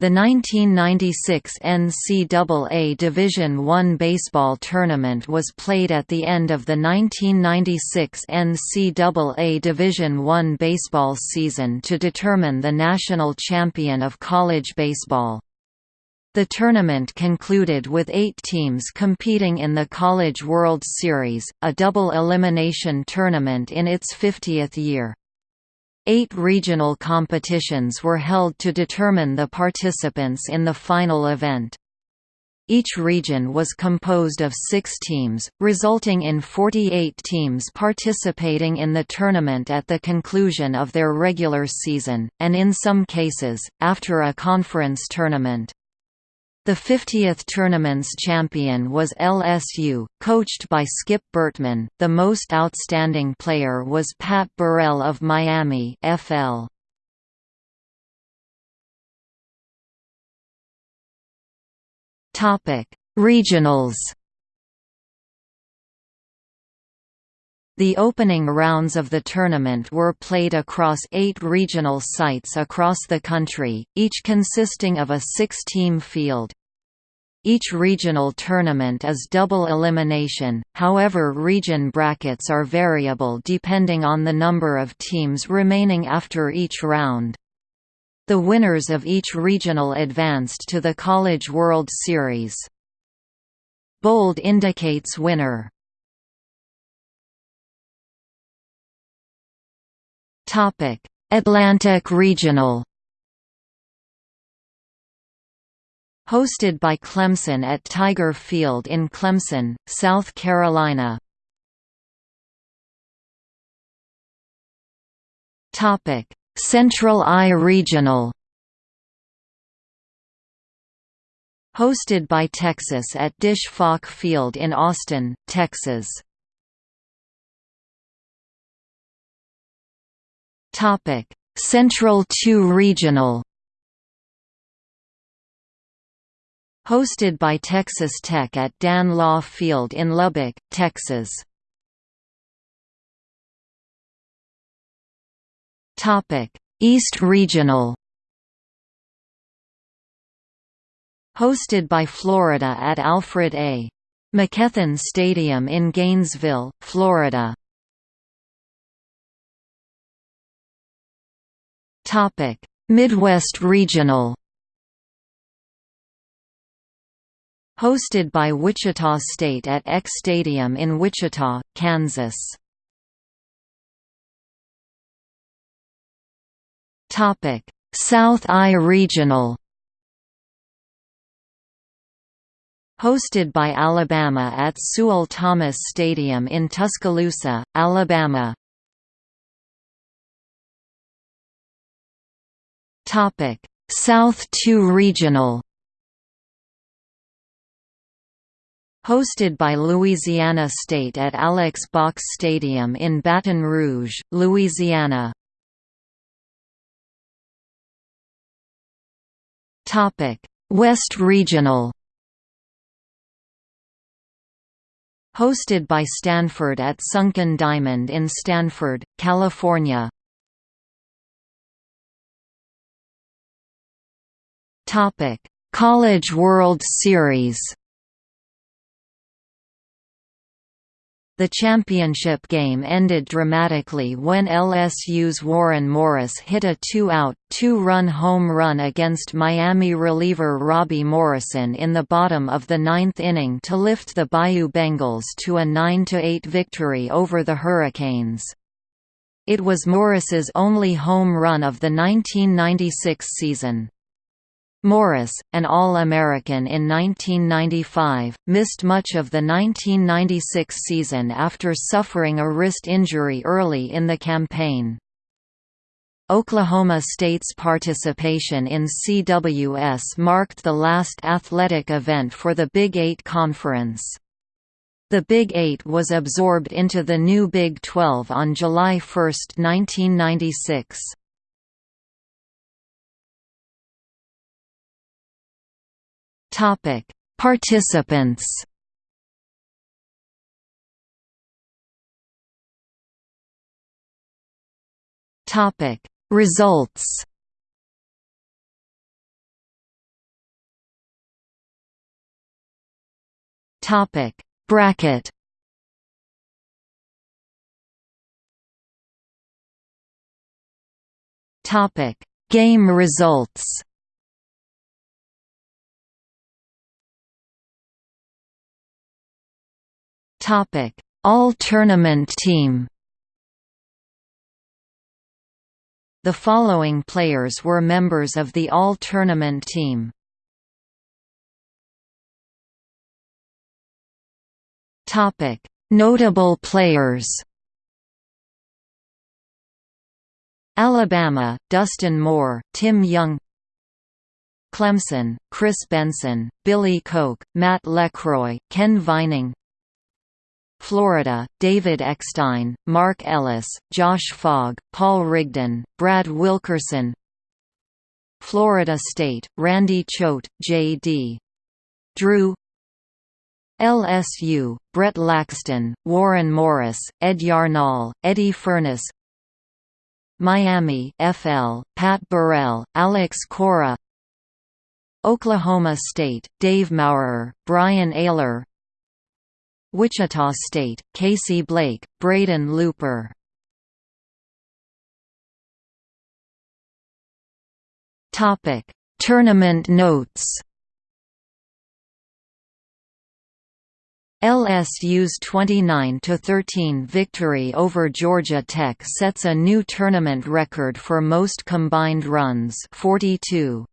The 1996 NCAA Division I baseball tournament was played at the end of the 1996 NCAA Division I baseball season to determine the national champion of college baseball. The tournament concluded with eight teams competing in the College World Series, a double elimination tournament in its 50th year. Eight regional competitions were held to determine the participants in the final event. Each region was composed of six teams, resulting in 48 teams participating in the tournament at the conclusion of their regular season, and in some cases, after a conference tournament. The 50th tournament's champion was LSU, coached by Skip Bertman. The most outstanding player was Pat Burrell of Miami FL. Topic: Regionals. The opening rounds of the tournament were played across eight regional sites across the country, each consisting of a six-team field. Each regional tournament is double elimination, however region brackets are variable depending on the number of teams remaining after each round. The winners of each regional advanced to the College World Series. Bold indicates winner. Atlantic Regional Hosted by Clemson at Tiger Field in Clemson, South Carolina. Central I Regional Hosted by Texas at Disch-Falk Field in Austin, Texas. Central II Regional Hosted by Texas Tech at Dan Law Field in Lubbock, Texas. East Regional Hosted by Florida at Alfred A. McKethan Stadium in Gainesville, Florida. Midwest Regional Hosted by Wichita State at Eck Stadium in Wichita, Kansas. South I Regional Hosted by Alabama at Sewell Thomas Stadium in Tuscaloosa, Alabama. South II Regional Hosted by Louisiana State at Alex Box Stadium in Baton Rouge, Louisiana. West Regional Hosted by Stanford at Sunken Diamond in Stanford, California. College World Series The championship game ended dramatically when LSU's Warren Morris hit a two-out, two-run home run against Miami reliever Robbie Morrison in the bottom of the ninth inning to lift the Bayou Bengals to a 9–8 victory over the Hurricanes. It was Morris's only home run of the 1996 season. Morris, an All-American in 1995, missed much of the 1996 season after suffering a wrist injury early in the campaign. Oklahoma State's participation in CWS marked the last athletic event for the Big Eight Conference. The Big Eight was absorbed into the new Big 12 on July 1, 1996. Topic: Participants. Topic: Results. Topic: Bracket. Topic: Game results. Topic All Tournament Team The following players were members of the All Tournament team. Topic: Notable players. Alabama: Dustin Moore, Tim Young. Clemson: Chris Benson, Billy Koch, Matt Lecroy, Ken Vining. Florida, David Eckstein, Mark Ellis, Josh Fogg, Paul Rigdon, Brad Wilkerson. Florida State, Randy Choate, J.D. Drew. LSU, Brett Laxton, Warren Morris, Ed Yarnall, Eddie Furniss Miami FL, Pat Burrell, Alex Cora. Oklahoma State, Dave Maurer, Brian Ayler Wichita State, Casey Blake, Braden Looper. Tournament notes. LSU's 29–13 victory over Georgia Tech sets a new tournament record for most combined runs 42.